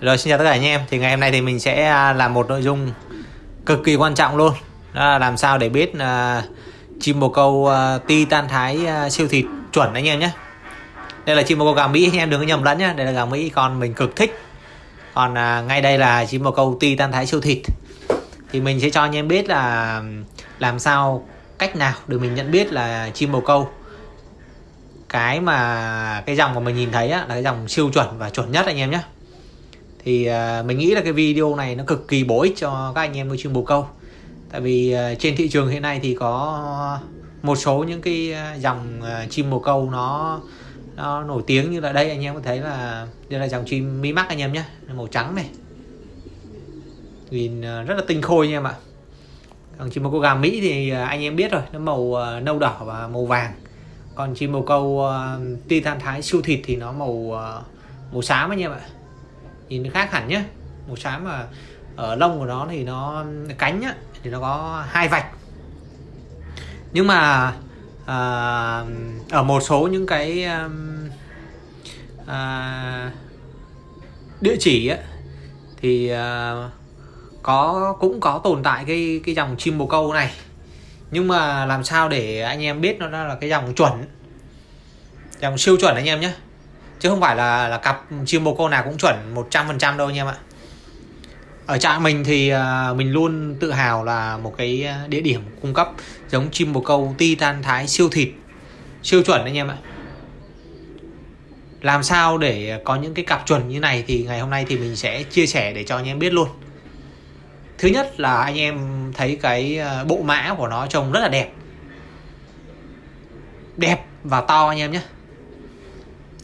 Rồi xin chào tất cả anh em. Thì ngày hôm nay thì mình sẽ à, làm một nội dung cực kỳ quan trọng luôn. Đó là làm sao để biết uh, chim bồ câu uh, ti tan thái uh, siêu thịt chuẩn anh em nhé. Đây là chim bồ câu gà Mỹ anh em đừng có nhầm lẫn nhé. Đây là gà Mỹ con mình cực thích. Còn uh, ngay đây là chim bồ câu ti tan thái siêu thịt Thì mình sẽ cho anh em biết là làm sao cách nào để mình nhận biết là chim bồ câu. Cái mà cái dòng mà mình nhìn thấy á, là cái dòng siêu chuẩn và chuẩn nhất anh em nhé thì uh, mình nghĩ là cái video này nó cực kỳ bổ ích cho các anh em nuôi chim bồ câu. Tại vì uh, trên thị trường hiện nay thì có một số những cái à, dòng uh, chim bồ câu nó nó nổi tiếng như là đây anh em có thấy là đây là dòng chim mi mắc anh em nhé màu trắng này. Nhìn rất là tinh khôi anh em ạ. Còn chim bồ câu gà mỹ thì anh em biết rồi nó màu nâu đỏ và màu vàng. Còn chim bồ câu uh, titan thái siêu thịt thì nó màu uh, màu xám anh em ạ nhìn nó khác hẳn nhé màu xám mà ở lông của nó thì nó cánh á, thì nó có hai vạch. Nhưng mà à, ở một số những cái um, à, địa chỉ á, thì à, có cũng có tồn tại cái cái dòng chim bồ câu này. Nhưng mà làm sao để anh em biết nó là cái dòng chuẩn dòng siêu chuẩn anh em nhé chứ không phải là là cặp chim bồ câu nào cũng chuẩn 100% đâu anh em ạ. Ở trại mình thì uh, mình luôn tự hào là một cái địa điểm cung cấp giống chim bồ câu titan thái siêu thịt siêu chuẩn anh em ạ. Làm sao để có những cái cặp chuẩn như này thì ngày hôm nay thì mình sẽ chia sẻ để cho anh em biết luôn. Thứ nhất là anh em thấy cái à, bộ mã của nó trông rất là đẹp. Đẹp và to anh em nhé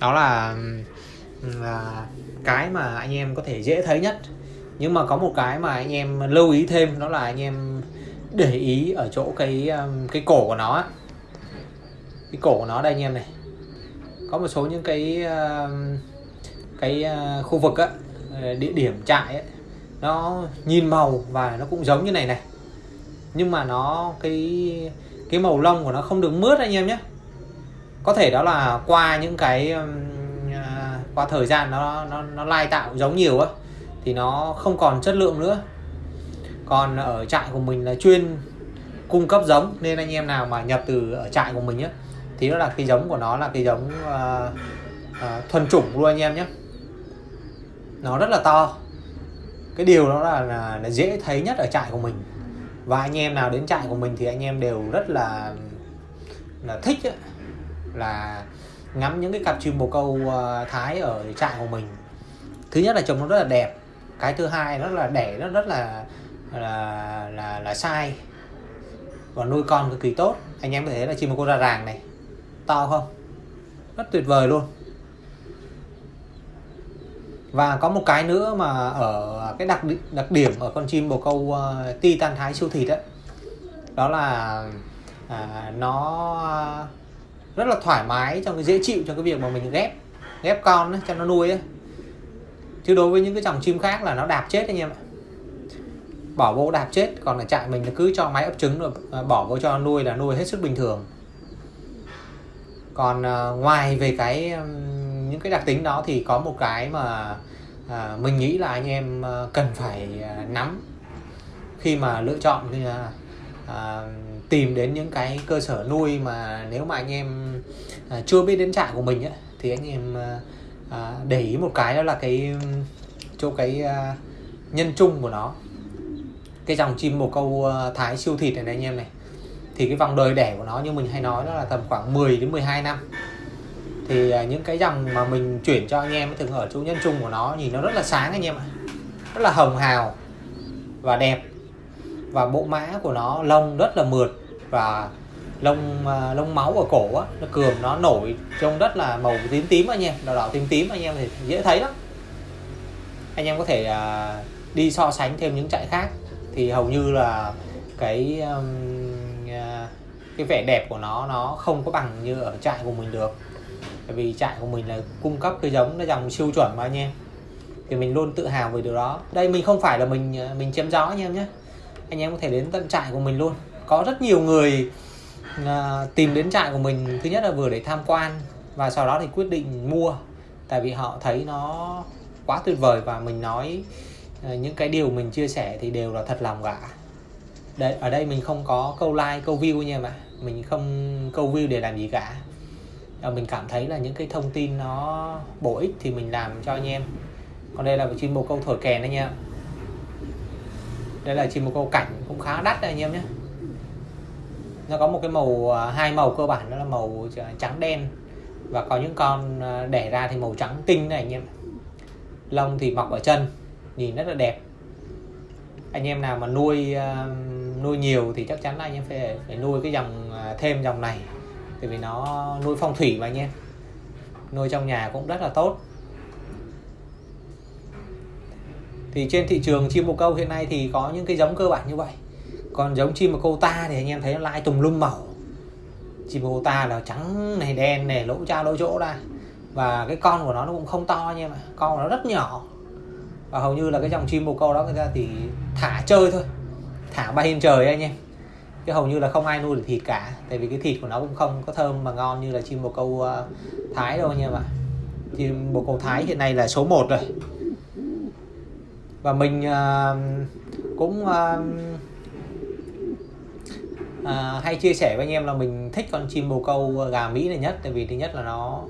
đó là, là cái mà anh em có thể dễ thấy nhất. Nhưng mà có một cái mà anh em lưu ý thêm đó là anh em để ý ở chỗ cái cái cổ của nó cái cổ của nó đây anh em này. Có một số những cái cái ờ, khu vực á ờ, địa điểm trại ấy, nó nhìn màu và nó cũng giống như này này. Nhưng mà nó cái cái màu lông của nó không được mướt anh em nhé có thể đó là qua những cái um, à, qua thời gian nó nó nó lai tạo giống nhiều á thì nó không còn chất lượng nữa. Còn ở trại của mình là chuyên cung cấp giống nên anh em nào mà nhập từ ở trại của mình á thì nó là cái giống của nó là cái giống uh, uh, thuần chủng luôn anh em nhé. Nó rất là to. Cái điều đó là, là, là dễ thấy nhất ở trại của mình. Và anh em nào đến trại của mình thì anh em đều rất là là thích ấy, là ngắm những cái cặp chim bồ câu ờ, thái ở trại của mình. Thứ nhất là trông nó rất là đẹp. Cái thứ hai nó là đẻ nó rất là là là là sai. Và nuôi con cực kỳ tốt. Anh em có thể là chim bồ câu ra ràng này. To không? Rất tuyệt vời luôn. Và có một cái nữa mà ở cái đặc đặc điểm ở con chim bồ câu uh, titan thái siêu thịt đó, đó là à, nó rất là thoải mái trong cái dễ chịu cho cái việc mà mình ghép ghép con ấy, cho nó nuôi ấy. chứ đối với những cái dòng chim khác là nó đạp chết anh em ạ. Bỏ vô đạp chết còn ở trại mình cứ cho máy ấp trứng rồi à, bỏ vô cho nuôi là nuôi hết sức bình thường. Còn uh, ngoài về cái um, những cái đặc tính đó thì có một cái mà uh, mình nghĩ là anh em uh, cần phải uh, nắm. Khi mà lựa chọn uh, uh, tìm đến những cái cơ sở nuôi mà nếu mà anh em à, chưa biết đến trại của mình á thì anh em à, à, để ý một cái đó là cái chỗ cái à, nhân chung của nó. Cái dòng chim bồ câu à, thái siêu thịt này, này anh em này. Thì cái vòng đời đẻ của nó như mình hay nói đó là tầm khoảng 10 đến 12 năm. Thì à, những cái dòng mà mình chuyển cho anh em thường ở chỗ nhân chung của nó nhìn nó rất là sáng anh em ạ. Rất là hồng hào và đẹp. Và bộ mã của nó lông rất là mượt và lông à, lông máu ở cổ á nó cườm nó nổi trông rất là màu tím tím anh em đỏ đỏ tím tím anh em thì dễ thấy lắm. Anh em có thể à, đi so sánh thêm những trại khác. Thì hầu như là cái um, cái vẻ đẹp của nó nó không có bằng như ở trại của mình được. Bởi vì trại của mình là cung cấp cái giống nó dòng siêu chuẩn mà anh em. Thì mình luôn tự hào về điều đó. Đây mình không phải là mình mình chém gió anh em nhé. Anh em có thể đến tận trại của mình luôn có rất nhiều người à, tìm đến trại của mình thứ nhất là vừa để tham quan và sau đó thì quyết định mua tại vì họ thấy nó quá tuyệt vời và mình nói uh, những cái điều mình chia sẻ thì đều là thật lòng cả. Đấy, ở đây mình không có câu like câu view nha mà mình không câu view để làm gì cả. Và mình cảm thấy là những cái thông tin nó bổ ích thì mình làm cho anh em. Còn đây là chim bồ câu thổi kèn anh em đây là chim bồ câu cảnh cũng khá đắt đấy anh em nhé nó có một cái màu à, hai màu cơ bản, đó là màu à, trắng đen. Và có những con à, đẻ ra thì màu trắng tinh này anh em lông thì mọc ở chân, nhìn rất là đẹp. Anh em nào mà nuôi nuôi nhiều thì chắc chắn là anh em phải phải nuôi cái dòng thêm dòng này. Tại vì nó nuôi phong thủy mà anh em. Nuôi trong nhà cũng rất là tốt. Thì trên thị trường chim bồ câu hiện nay thì có những cái giống cơ bản như vậy còn giống chim bồ câu ta thì anh em thấy nó lại tùm lum màu chim bồ câu ta là trắng này đen này lỗ cha lỗ chỗ ra. Và cái con của nó nó cũng không to nha mà con của nó rất nhỏ. Và hầu như là cái dòng chim bồ câu đó người ta thì thả chơi thôi. Thả bay lên trời anh em. Chứ hầu như là không ai nuôi được thịt cả. Tại vì cái thịt của nó cũng không có thơm mà ngon như là chim bồ câu uh, thái đâu nha ạ. Chim bồ câu thái hiện nay là số 1 rồi. Và mình uh, cũng uh, uh, hay chia sẻ với anh em là mình thích con chim bồ câu gà mỹ này nhất tại vì thứ nhất là nó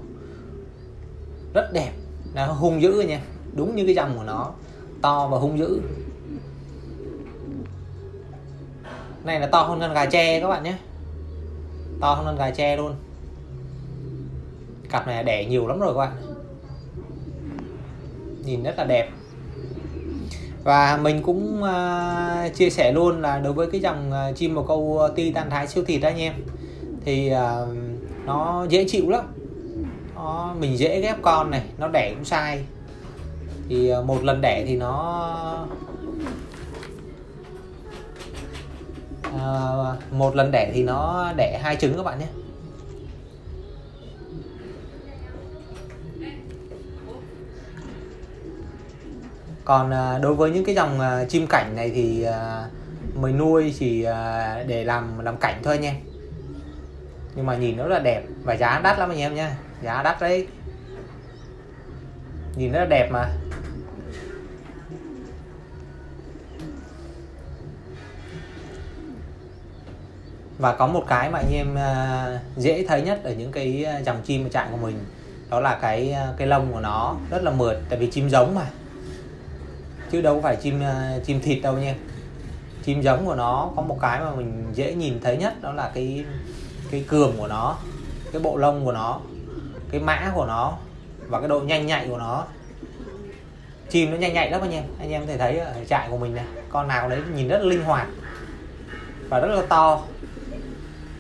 rất đẹp nó hung dữ nha đúng như cái dòng của nó to và hung dữ. Này là to hơn con gà tre các bạn nhé. To hơn con gà tre luôn. Cặp này đẻ nhiều lắm rồi các bạn. Nhìn rất là đẹp và mình cũng uh, chia sẻ luôn là đối với cái dòng uh, chim bồ câu à, titan thái siêu thịt đó anh em thì uh, nó dễ chịu lắm. Nó, mình dễ ghép con này nó đẻ cũng sai. Thì uh, một lần đẻ thì nó uh, một lần đẻ thì nó đẻ hai trứng các bạn nhé. Còn à, đối với những cái dòng à, chim cảnh này thì à, mình nuôi chỉ để làm làm cảnh thôi nha nhưng mà nhìn nó rất là đẹp và giá đắt lắm anh em nha giá đắt đấy. Nhìn rất là đẹp mà. Và có một cái mà anh em dễ thấy nhất ở những cái dòng chim ở trại của mình, đó là cái cái lông của nó rất là mượt, tại vì chim giống mà chứ đâu phải chim ờ, chim thịt đâu nha. Chim giống của nó có một cái mà mình dễ nhìn thấy nhất, đó là cái cái cườm của nó, cái bộ lông của nó, cái mã của nó và cái độ nhanh nhạy của nó. Chim nó nhanh nhạy lắm anh em. Anh em có thể thấy ở trại của mình này, con nào đấy nhìn rất là linh hoạt và rất là to.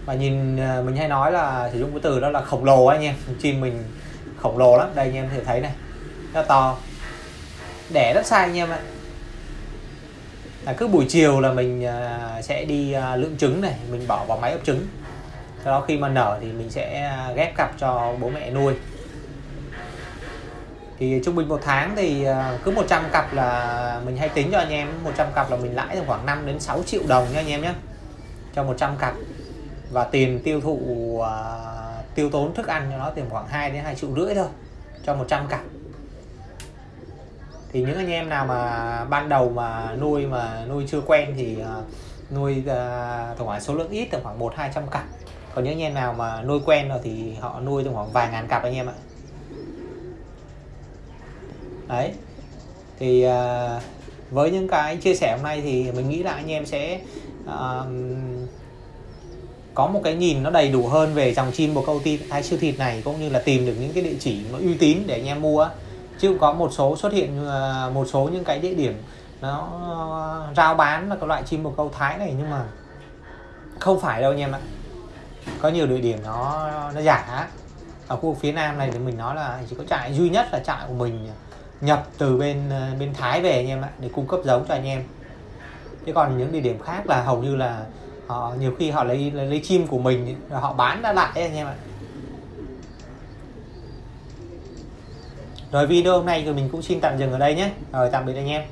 Và nhìn ờ, mình hay nói là sử dụng cái từ đó là khổng lồ anh em. Chim mình khổng lồ lắm. Đây anh em có thể thấy này, rất to đẻ rất sai anh em ạ. Là cứ buổi chiều là mình à, sẽ đi à, lượng trứng này mình bỏ vào máy ấp trứng. Sau đó khi mà nở thì mình sẽ à, ghép cặp cho bố mẹ nuôi. Thì trung bình một tháng thì à, cứ 100 cặp là mình hay tính cho anh em 100 cặp là mình lãi được khoảng 5 đến 6 triệu đồng nha anh em nhé cho 100 cặp. Và tiền tiêu thụ uh, tiêu tốn thức ăn cho nó tiền khoảng 2 đến 2 triệu rưỡi thôi cho 100 cặp thì những anh em nào mà ban đầu mà nuôi mà nuôi chưa quen thì uh, nuôi uh, tổng khoảng số lượng ít tầm khoảng một hai trăm cặp. Còn những anh em nào mà nuôi quen rồi thì họ nuôi tầm khoảng vài ngàn cặp anh em ạ. Đấy. Thì uh, với những cái chia sẻ hôm nay thì mình nghĩ là anh em sẽ uh, có một cái nhìn nó đầy đủ hơn về dòng chim bồ câu ti hay siêu thịt này cũng như là tìm được những cái địa chỉ nó uy tín để anh em mua chứ có một số xuất hiện à, một số những cái địa điểm nó à, rao bán là cái loại chim bồ câu thái này nhưng mà không phải đâu anh em ạ. Có nhiều địa điểm nó nó giả. Ở khu vực phía nam này thì mình nói là chỉ có trại duy nhất là trại của mình nhập từ bên à, bên thái về anh em ạ để cung cấp giống cho anh em. Chứ còn những địa điểm khác là hầu như là họ nhiều khi họ lấy lấy, lấy chim của mình rồi họ bán ra lại anh em ạ. Rồi video hôm nay thì mình cũng xin tạm dừng ở đây nhé. Rồi, tạm biệt anh em.